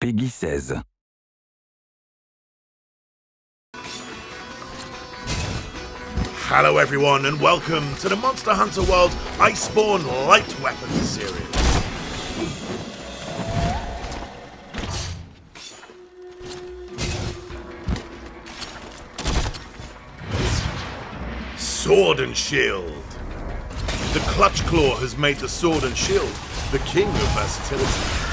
PEGI 16. Hello, everyone, and welcome to the Monster Hunter World Iceborne Light Weapons series. Sword and Shield. The Clutch Claw has made the Sword and Shield the king of versatility.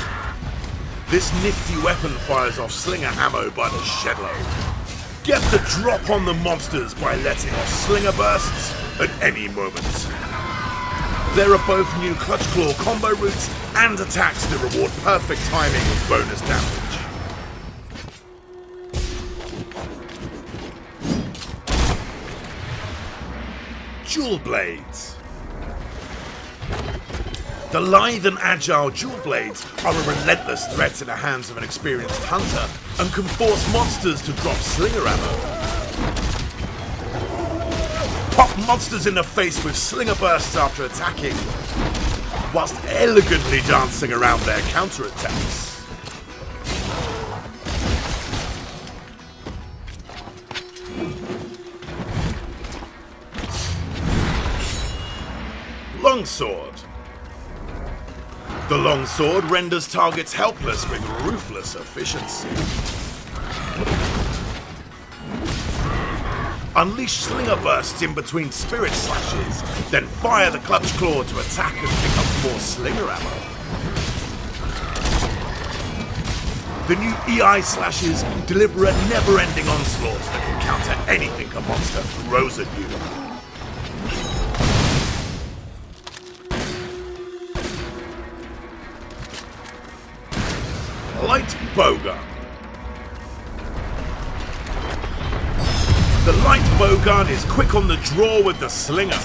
This nifty weapon fires off slinger ammo by the shedload. Get the drop on the monsters by letting off slinger bursts at any moment. There are both new Clutch Claw combo routes and attacks that reward perfect timing with bonus damage. Dual Blades. The lithe and agile Dual Blades are a relentless threat in the hands of an experienced hunter and can force monsters to drop slinger ammo. Pop monsters in the face with slinger bursts after attacking, whilst elegantly dancing around their counterattacks. Longsword. The longsword renders targets helpless with ruthless efficiency. Unleash slinger bursts in between spirit slashes, then fire the clutch claw to attack and pick up more slinger ammo. The new Iai slashes deliver a never-ending onslaught that can counter anything a monster throws at you. Light Bowgun. The Light Bowgun is quick on the draw with the Slinger.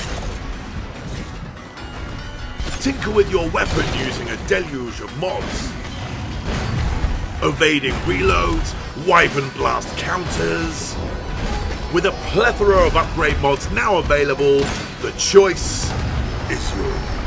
Tinker with your weapon using a deluge of mods. Evading reloads, Wyvern Blast counters. With a plethora of upgrade mods now available, the choice is yours.